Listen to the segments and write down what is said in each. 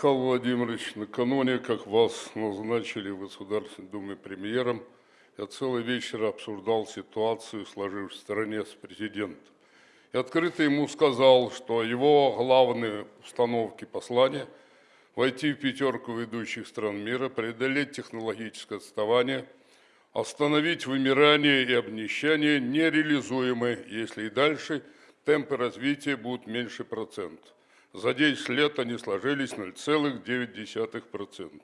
Михаил Владимирович, накануне, как вас назначили в Государственной Думе премьером, я целый вечер обсуждал ситуацию, сложившуюся в стране с президентом. И открыто ему сказал, что его главные установки послания – войти в пятерку ведущих стран мира, преодолеть технологическое отставание, остановить вымирание и обнищание нереализуемы, если и дальше темпы развития будут меньше процента. За 10 лет они сложились 0,9%.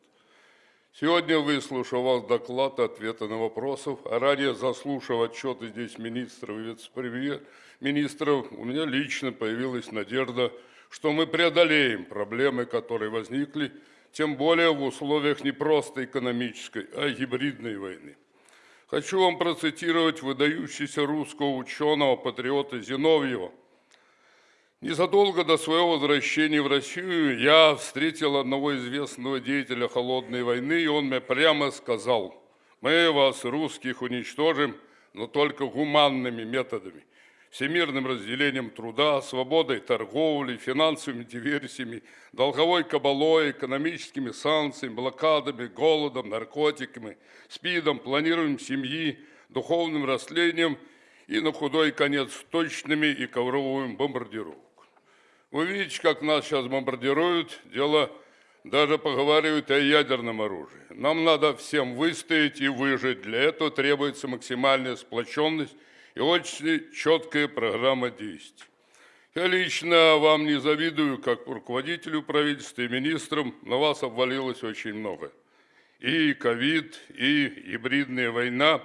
Сегодня, выслушав доклад и ответы на вопросы, а ранее заслушав отчеты здесь министров и вице-премьер-министров, у меня лично появилась надежда, что мы преодолеем проблемы, которые возникли, тем более в условиях не просто экономической, а гибридной войны. Хочу вам процитировать выдающегося русского ученого-патриота Зиновьева – Незадолго до своего возвращения в Россию я встретил одного известного деятеля холодной войны, и он мне прямо сказал, мы вас, русских, уничтожим, но только гуманными методами, всемирным разделением труда, свободой торговли, финансовыми диверсиями, долговой кабалой, экономическими санкциями, блокадами, голодом, наркотиками, спидом, планированием семьи, духовным растлением и на худой конец точными и ковровыми бомбардировками. Вы видите, как нас сейчас бомбардируют, дело даже поговаривают о ядерном оружии. Нам надо всем выстоять и выжить. Для этого требуется максимальная сплоченность и очень четкая программа действий. Я лично вам не завидую, как руководителю правительства и министрам, на вас обвалилось очень много. И ковид, и гибридная война,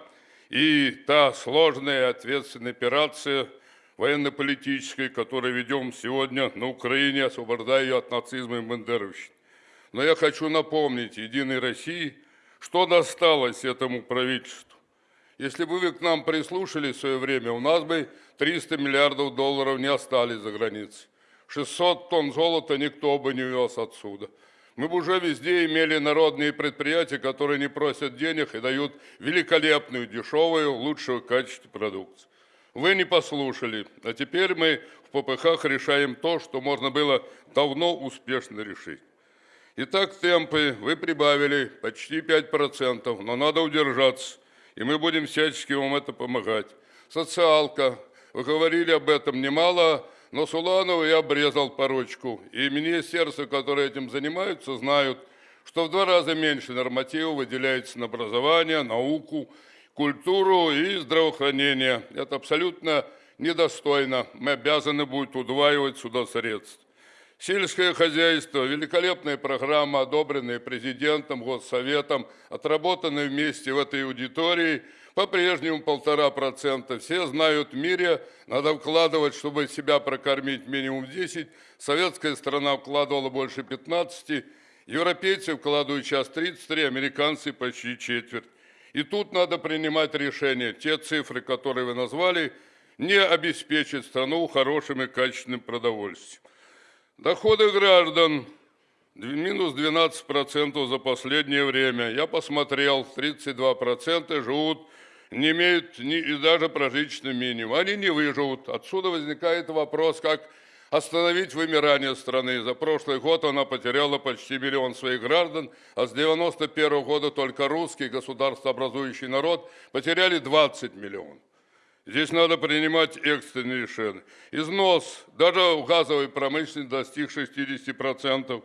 и та сложная ответственная операция – военно-политической, которую ведем сегодня на Украине, освобождая ее от нацизма и бандеровщины. Но я хочу напомнить Единой России, что досталось этому правительству. Если бы вы к нам прислушались в свое время, у нас бы 300 миллиардов долларов не остались за границей. 600 тонн золота никто бы не вез отсюда. Мы бы уже везде имели народные предприятия, которые не просят денег и дают великолепную, дешевую, лучшего качества продукцию. Вы не послушали, а теперь мы в ППХ решаем то, что можно было давно успешно решить. Итак, темпы вы прибавили почти 5%, но надо удержаться, и мы будем всячески вам это помогать. Социалка, вы говорили об этом немало, но Суланову я обрезал порочку, и министерства, которые этим занимаются, знают, что в два раза меньше нормативов выделяется на образование, науку, культуру и здравоохранение. Это абсолютно недостойно. Мы обязаны будем удваивать сюда средств. Сельское хозяйство, великолепная программа, одобренная президентом, госсоветом, отработанная вместе в этой аудитории, по-прежнему полтора процента. Все знают в мире, надо вкладывать, чтобы себя прокормить минимум 10. Советская страна вкладывала больше 15, европейцы вкладывают сейчас 33, американцы почти четверть. И тут надо принимать решение. Те цифры, которые вы назвали, не обеспечат страну хорошим и качественным продовольствием. Доходы граждан минус 12% за последнее время. Я посмотрел, 32% живут, не имеют ни, и даже прожиточный минимум. Они не выживут. Отсюда возникает вопрос, как остановить вымирание страны. За прошлый год она потеряла почти миллион своих граждан, а с 91 года только русский государствообразующий народ потеряли 20 миллионов. Здесь надо принимать экстренные решения. Износ даже в газовой промышленности достиг 60%.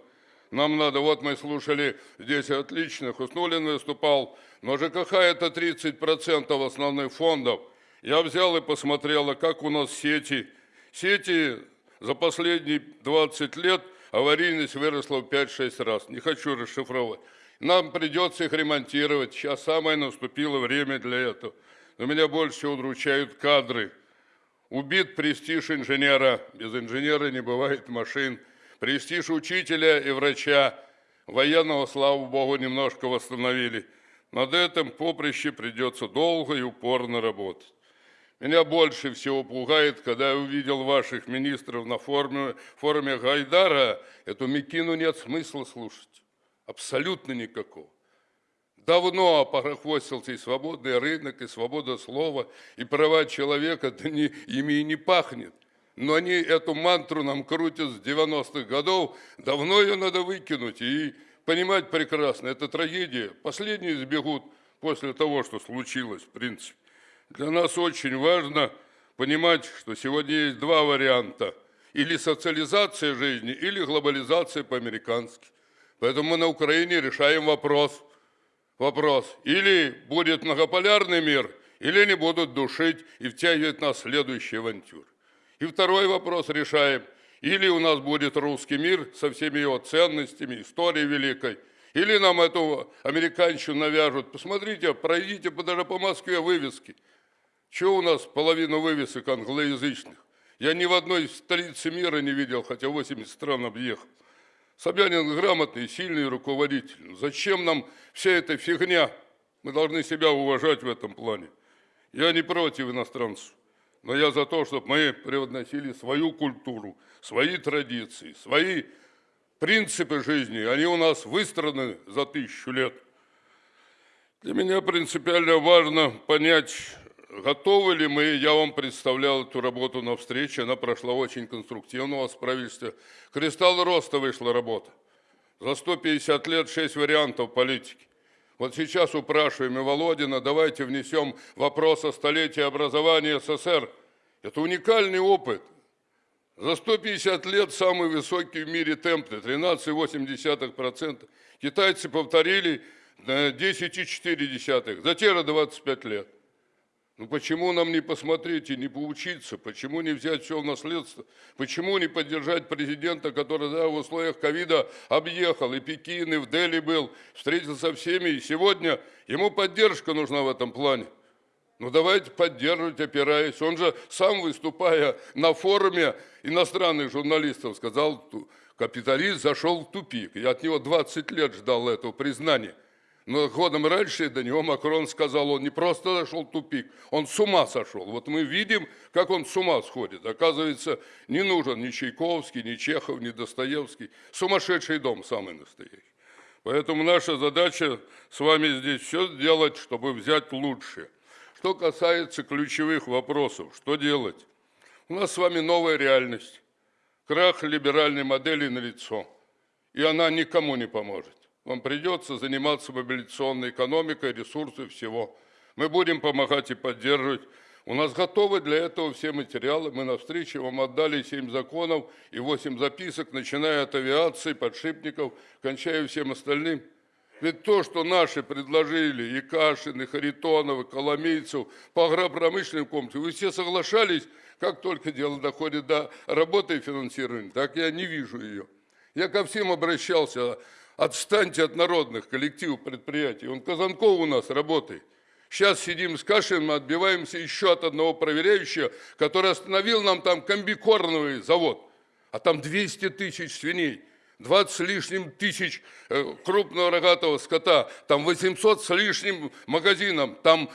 Нам надо, вот мы слушали здесь отлично, Хуснулин выступал, но ЖКХ это 30% основных фондов. Я взял и посмотрел, как у нас сети. Сети за последние 20 лет аварийность выросла в 5-6 раз. Не хочу расшифровать. Нам придется их ремонтировать. Сейчас самое наступило время для этого. Но меня больше удручают кадры. Убит престиж инженера. Без инженера не бывает машин. Престиж учителя и врача. Военного, слава богу, немножко восстановили. Над этим поприще придется долго и упорно работать. Меня больше всего пугает, когда я увидел ваших министров на форуме, форуме Гайдара, эту Микину нет смысла слушать. Абсолютно никакого. Давно опорохвостился и свободный рынок, и свобода слова, и права человека, да не, ими и не пахнет. Но они эту мантру нам крутят с 90-х годов. Давно ее надо выкинуть и понимать прекрасно. Это трагедия. Последние сбегут после того, что случилось, в принципе. Для нас очень важно понимать, что сегодня есть два варианта. Или социализация жизни, или глобализация по-американски. Поэтому мы на Украине решаем вопрос. Вопрос. Или будет многополярный мир, или они будут душить и втягивать нас в следующие авантюры. И второй вопрос решаем. Или у нас будет русский мир со всеми его ценностями, историей великой, или нам эту американщину навяжут. Посмотрите, пройдите даже по Москве вывески. Чего у нас половина вывесок англоязычных? Я ни в одной столице мира не видел, хотя 80 стран объехал. Собянин грамотный, сильный руководитель. Ну, зачем нам вся эта фигня? Мы должны себя уважать в этом плане. Я не против иностранцев, но я за то, чтобы мы превозносили свою культуру, свои традиции, свои принципы жизни. Они у нас выстроены за тысячу лет. Для меня принципиально важно понять, готовы ли мы, я вам представлял эту работу на встрече, она прошла очень конструктивно у вас в правительстве. «Кристалл роста» вышла работа. За 150 лет 6 вариантов политики. Вот сейчас упрашиваем и Володина, давайте внесем вопрос о столетии образования СССР. Это уникальный опыт. За 150 лет самый высокий в мире темп, 13,8%. Китайцы повторили 10,4, за те же 25 лет. Ну почему нам не посмотреть и не поучиться? Почему не взять все в наследство? Почему не поддержать президента, который да, в условиях ковида объехал и Пекин, и в Дели был, встретился со всеми, и сегодня ему поддержка нужна в этом плане. Ну давайте поддерживать, опираясь. Он же сам, выступая на форуме иностранных журналистов, сказал, капиталист зашел в тупик. Я от него 20 лет ждал этого признания. Но годом раньше до него Макрон сказал, он не просто зашел в тупик, он с ума сошел. Вот мы видим, как он с ума сходит. Оказывается, не нужен ни Чайковский, ни Чехов, ни Достоевский. Сумасшедший дом самый настоящий. Поэтому наша задача с вами здесь все сделать, чтобы взять лучшее. Что касается ключевых вопросов, что делать? У нас с вами новая реальность. Крах либеральной модели налицо. И она никому не поможет. Вам придется заниматься мобилизационной экономикой, ресурсы всего. Мы будем помогать и поддерживать. У нас готовы для этого все материалы. Мы на встрече вам отдали 7 законов и 8 записок, начиная от авиации, подшипников, кончая всем остальным. Ведь то, что наши предложили, и Кашин, и Харитонов, и Коломейцев по агропромышленным комплексу, вы все соглашались, как только дело доходит до работы и финансирования, так я не вижу ее. Я ко всем обращался, отстаньте от народных коллективов предприятий. Он Казанков у нас работает. Сейчас сидим с Кашиным, отбиваемся еще от одного проверяющего, который остановил нам там комбикорновый завод. А там 200 тысяч свиней, 20 с лишним тысяч э, крупного рогатого скота, там 800 с лишним магазином, там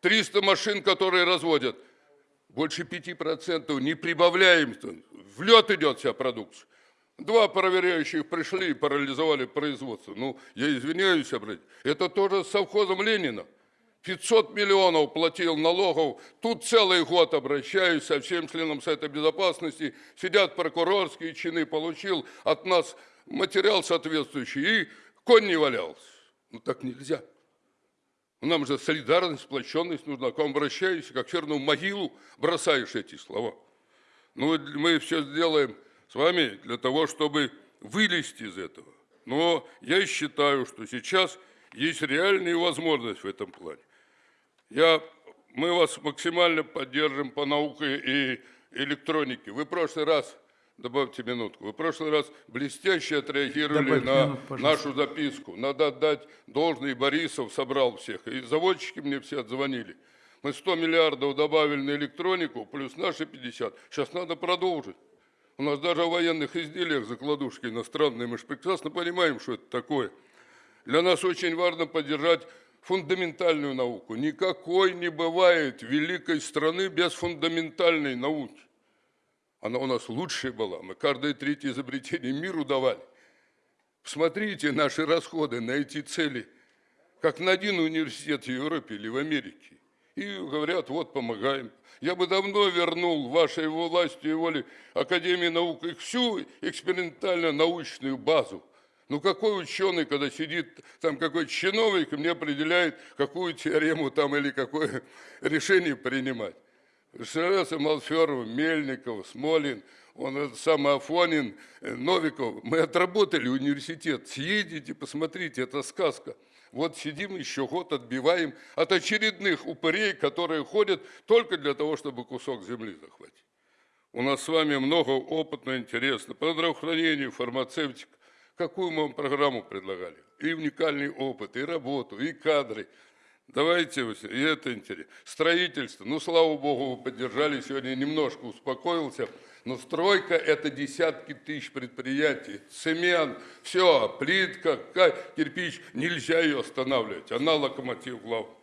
300 машин, которые разводят. Больше 5% не прибавляем, в лед идет вся продукция. Два проверяющих пришли и парализовали производство. Ну, я извиняюсь, это тоже с совхозом Ленина. 500 миллионов платил налогов. Тут целый год обращаюсь со всем членам Совета Безопасности. Сидят прокурорские чины, получил от нас материал соответствующий. И конь не валялся. Ну так нельзя. Нам же солидарность, сплоченность нужна. К вам обращаюсь, как в могилу бросаешь эти слова. Ну, мы все сделаем с вами для того, чтобы вылезти из этого. Но я считаю, что сейчас есть реальная возможность в этом плане. Я, мы вас максимально поддержим по науке и электронике. Вы в прошлый раз, добавьте минутку, вы в прошлый раз блестяще отреагировали Добавьте на минут, нашу записку. Надо отдать должный, Борисов собрал всех. И заводчики мне все отзвонили. Мы 100 миллиардов добавили на электронику, плюс наши 50. Сейчас надо продолжить. У нас даже в военных изделиях закладушки иностранные, мы же прекрасно понимаем, что это такое. Для нас очень важно поддержать фундаментальную науку. Никакой не бывает великой страны без фундаментальной науки. Она у нас лучшая была. Мы каждое третье изобретение миру давали. Посмотрите наши расходы на эти цели, как на один университет в Европе или в Америке. И говорят, вот помогаем. Я бы давно вернул вашей властью и волей Академии наук и всю экспериментально-научную базу. Ну какой ученый, когда сидит там какой чиновник, и мне определяет, какую теорему там или какое решение принимать. Шераса Малферова, Мельников, Смолин, он этот самый Афонин, э, Новиков. Мы отработали университет. Съедите, посмотрите, это сказка. Вот сидим еще год, отбиваем от очередных упырей, которые ходят только для того, чтобы кусок земли захватить. У нас с вами много опытно, интересно. По здравоохранению, фармацевтика. Какую мы вам программу предлагали? И уникальный опыт, и работу, и кадры. Давайте, и это интересно. Строительство. Ну, слава богу, вы поддержали. Сегодня немножко успокоился. Но стройка – это десятки тысяч предприятий. Цемент, все, плитка, кирпич. Нельзя ее останавливать. Она локомотив главный.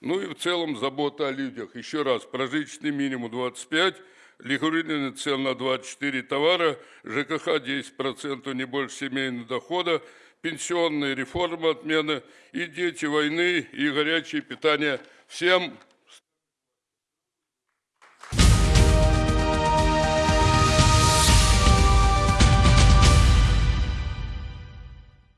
Ну и в целом забота о людях. Еще раз, прожиточный минимум 25, регулирование цен на 24 товара, ЖКХ 10%, не больше семейного дохода, пенсионная реформа отмена и дети войны, и горячее питание. Всем